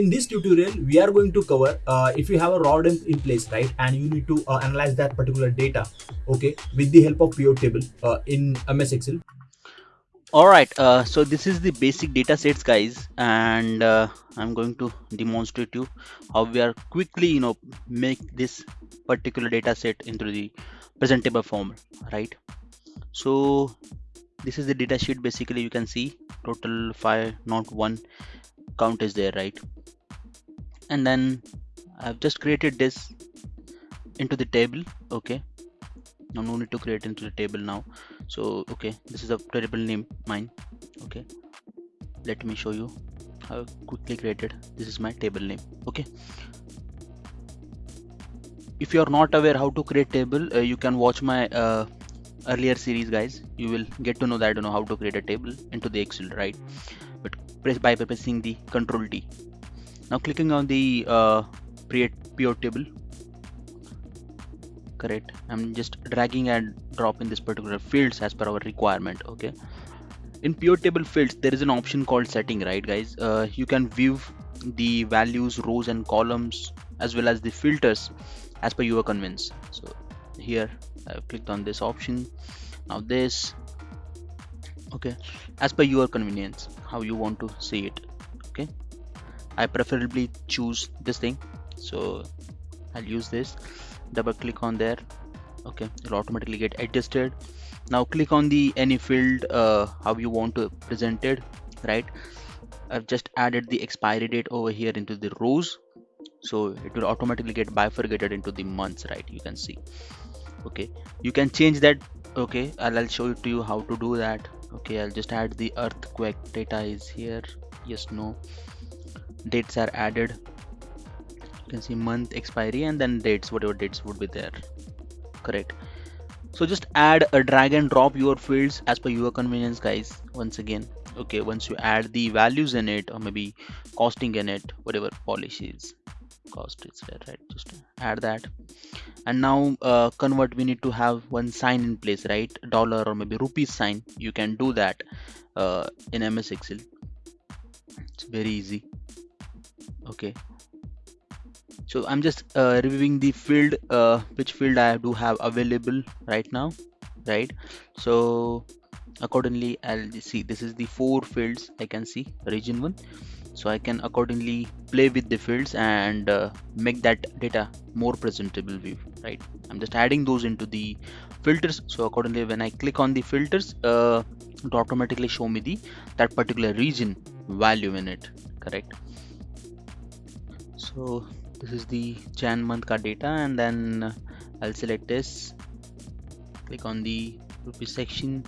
in this tutorial we are going to cover uh, if you have a raw dump in place right and you need to uh, analyze that particular data okay with the help of pivot table uh, in ms excel. All right uh, so this is the basic data sets guys and uh, i'm going to demonstrate you how we are quickly you know make this particular data set into the presentable form right? So this is the data sheet basically you can see total five not one count is there right? And then I've just created this into the table okay? Now no need to create into the table now. So okay this is a variable name mine okay? Let me show you how quickly created. This is my table name okay? If you are not aware how to create table uh, you can watch my uh, earlier series guys. You will get to know that you know how to create a table into the excel right press by pressing the control t. Now clicking on the uh, create pivot table. Correct. I'm just dragging and dropping this particular fields as per our requirement okay? In pivot table fields there is an option called setting right guys? Uh, you can view the values rows and columns as well as the filters as per your convenience. So here I've clicked on this option. Now this okay. As per your convenience how you want to see it. Okay. I preferably choose this thing. So I'll use this. Double click on there. Okay. It'll automatically get adjusted. Now click on the any field uh, how you want to present it right? I've just added the expiry date over here into the rows. So it will automatically get bifurcated into the months right? You can see. Okay. You can change that. Okay. I'll, I'll show it to you how to do that okay I'll just add the earthquake data is here. Yes no. Dates are added. You can see month expiry and then dates whatever dates would be there. Correct. So just add a drag and drop your fields as per your convenience guys once again. Okay once you add the values in it or maybe costing in it whatever policies cost is there right? Just add that. And now uh, convert we need to have one sign in place right? Dollar or maybe rupees sign you can do that uh, in ms excel. It's very easy. Okay. So i'm just uh, reviewing the field uh, which field i do have available right now right? So accordingly i'll see. This is the four fields i can see. Region one so I can accordingly play with the fields and uh, make that data more presentable view right? I'm just adding those into the filters. So accordingly when I click on the filters uh, it automatically show me the that particular region value in it correct? So this is the Jan month ka data and then I'll select this click on the rupee section.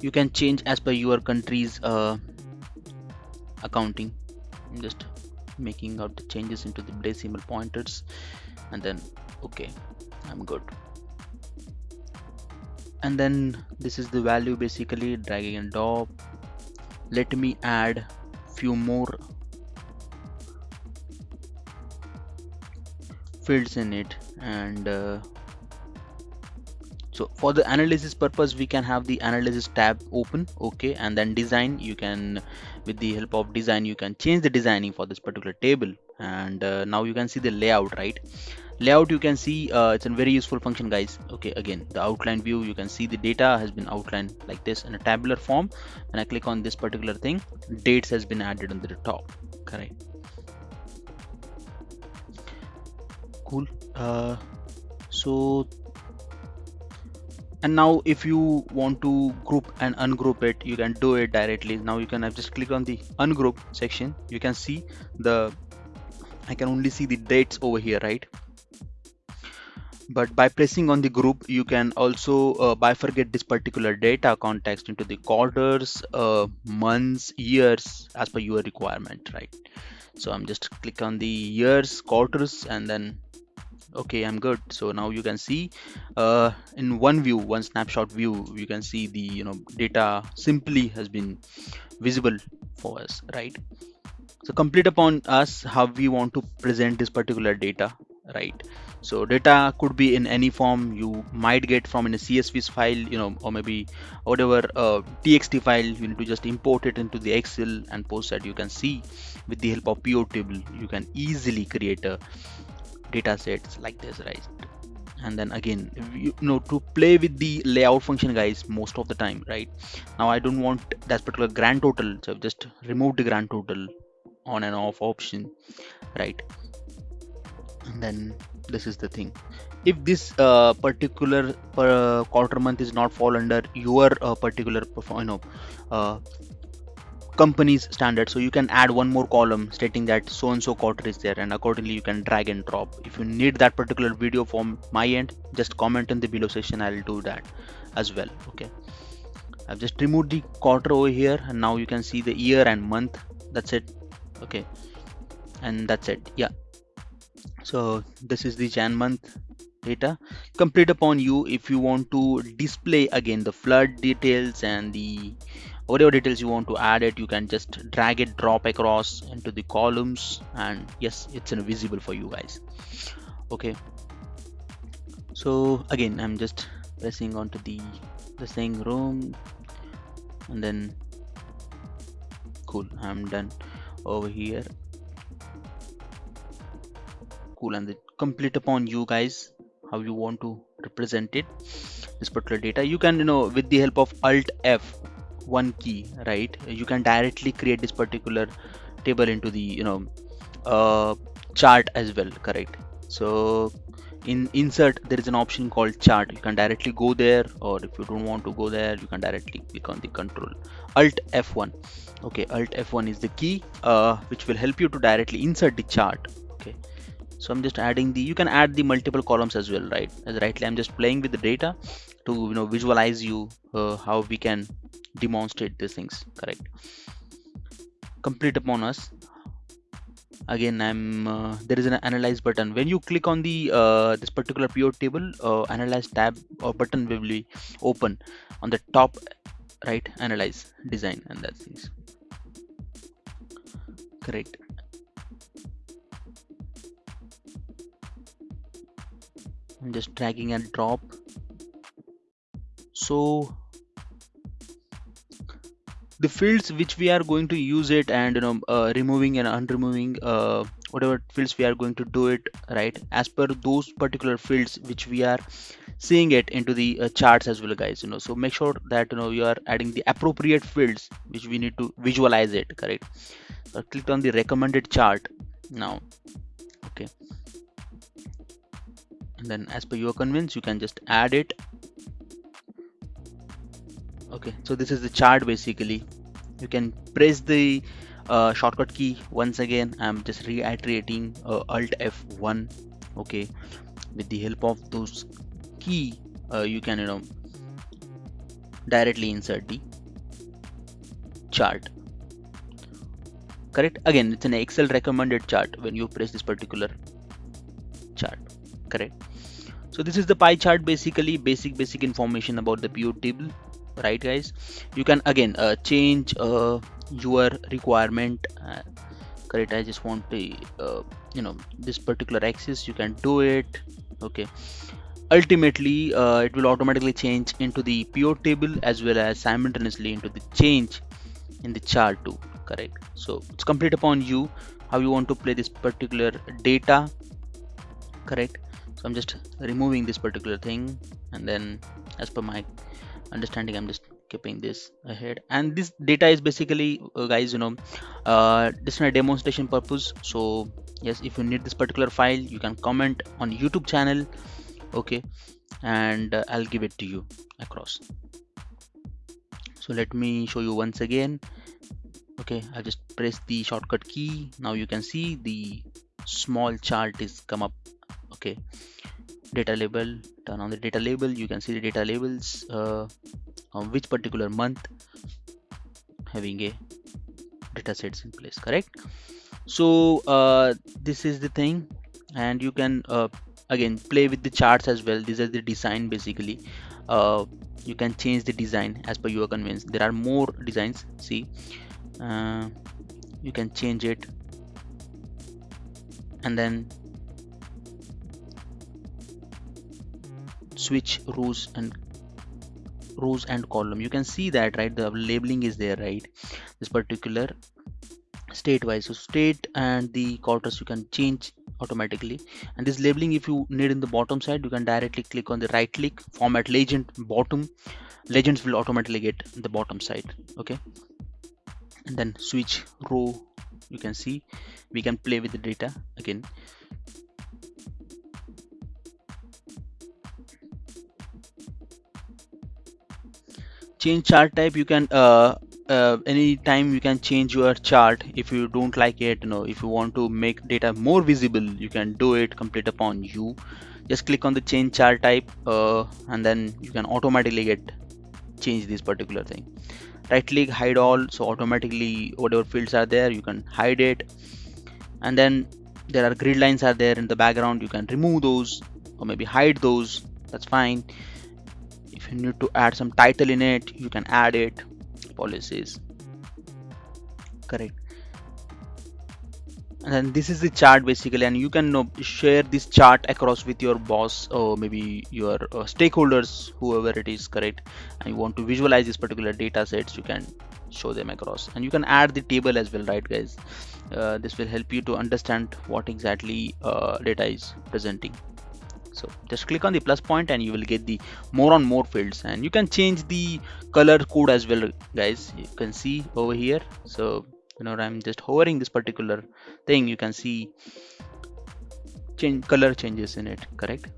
You can change as per your country's uh, accounting I'm just making out the changes into the decimal pointers and then okay I'm good. And then this is the value basically dragging and drop let me add few more fields in it and uh, so for the analysis purpose we can have the analysis tab open okay and then design. You can with the help of design you can change the designing for this particular table. And uh, now you can see the layout right? Layout you can see uh, it's a very useful function guys. Okay again the outline view you can see the data has been outlined like this in a tabular form. When I click on this particular thing dates has been added on the top. Correct. Cool. Uh, so and now if you want to group and ungroup it you can do it directly. Now you can just click on the ungroup section. You can see the I can only see the dates over here right? But by pressing on the group you can also uh, bifurcate this particular data context into the quarters uh, months years as per your requirement right? So i'm just click on the years quarters and then okay i'm good. So now you can see uh, in one view one snapshot view you can see the you know data simply has been visible for us right? So complete upon us how we want to present this particular data right? So data could be in any form you might get from in a csv file you know or maybe whatever uh, txt file you need to just import it into the excel and post that. You can see with the help of pivot table you can easily create a data sets like this right? And then again you know to play with the layout function guys most of the time right? Now i don't want that particular grand total so I've just removed the grand total on and off option right? And then this is the thing. If this uh, particular uh, quarter month is not fall under your uh, particular you know uh, company's standard. So you can add one more column stating that so and so quarter is there and accordingly you can drag and drop. If you need that particular video from my end just comment in the below section i'll do that as well okay? I've just removed the quarter over here and now you can see the year and month. That's it okay? And that's it yeah. So this is the jan month data. Complete upon you if you want to display again the flood details and the whatever details you want to add it you can just drag it drop across into the columns and yes it's invisible for you guys. Okay. So again i'm just pressing onto the the same room and then cool i'm done. Over here. Cool and complete upon you guys how you want to represent it. This particular data you can you know with the help of alt f one key right? You can directly create this particular table into the you know uh, chart as well correct? So in insert there is an option called chart. You can directly go there or if you don't want to go there you can directly click on the control. Alt f1 okay? Alt f1 is the key uh, which will help you to directly insert the chart okay? So i'm just adding the you can add the multiple columns as well right? As rightly i'm just playing with the data to you know visualize you uh, how we can demonstrate these things correct? Complete upon us. Again i'm uh, there is an analyze button. When you click on the uh, this particular pivot table uh, analyze tab or button will be open on the top right analyze design and that's things. Correct. I'm just dragging and drop so the fields which we are going to use it and you know uh, removing and unremoving uh, whatever fields we are going to do it right? As per those particular fields which we are seeing it into the uh, charts as well guys you know. So make sure that you know you are adding the appropriate fields which we need to visualize it correct? So I clicked on the recommended chart now okay? And then as per your convenience you can just add it okay so this is the chart basically. You can press the uh, shortcut key once again. I'm just reiterating uh, alt F1 okay? With the help of those key uh, you can you know directly insert the chart. Correct? Again it's an excel recommended chart when you press this particular chart. Correct? So this is the pie chart basically. Basic basic information about the pivot table right guys? You can again uh, change uh, your requirement. Uh, correct i just want to uh, you know this particular axis you can do it okay? Ultimately uh, it will automatically change into the pivot table as well as simultaneously into the change in the chart too correct? So it's complete upon you how you want to play this particular data correct? So i'm just removing this particular thing and then as per my understanding i'm just keeping this ahead. And this data is basically uh, guys you know uh, this is a demonstration purpose. So yes if you need this particular file you can comment on youtube channel okay? And uh, i'll give it to you across. So let me show you once again okay? I just press the shortcut key. Now you can see the small chart is come up okay data label turn on the data label. You can see the data labels uh, on which particular month having a data sets in place correct? So uh, this is the thing and you can uh, again play with the charts as well. These are the design basically. Uh, you can change the design as per your convenience. There are more designs see? Uh, you can change it. And then switch rows and rows and column. You can see that right? The labeling is there right? This particular state wise. So state and the quarters you can change automatically. And this labeling if you need in the bottom side you can directly click on the right click format legend bottom. Legends will automatically get the bottom side okay? And then switch row you can see. We can play with the data again change chart type you can uh, uh, anytime you can change your chart if you don't like it you know if you want to make data more visible you can do it complete upon you. Just click on the change chart type uh, and then you can automatically get change this particular thing. Right click hide all so automatically whatever fields are there you can hide it. And then there are grid lines are there in the background you can remove those or maybe hide those that's fine you need to add some title in it. You can add it. Policies. Correct. And then this is the chart basically and you can know, share this chart across with your boss or maybe your uh, stakeholders whoever it is correct? And you want to visualize these particular data sets you can show them across. And you can add the table as well right guys? Uh, this will help you to understand what exactly uh, data is presenting so just click on the plus point and you will get the more on more fields. And you can change the color code as well guys. You can see over here. So you know i'm just hovering this particular thing. You can see change color changes in it correct?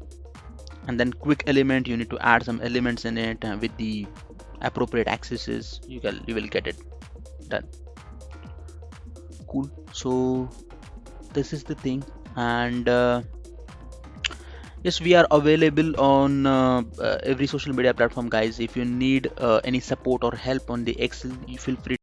And then quick element you need to add some elements in it uh, with the appropriate accesses. You can you will get it done. Cool. So this is the thing. And uh, yes we are available on uh, uh, every social media platform guys. If you need uh, any support or help on the excel you feel free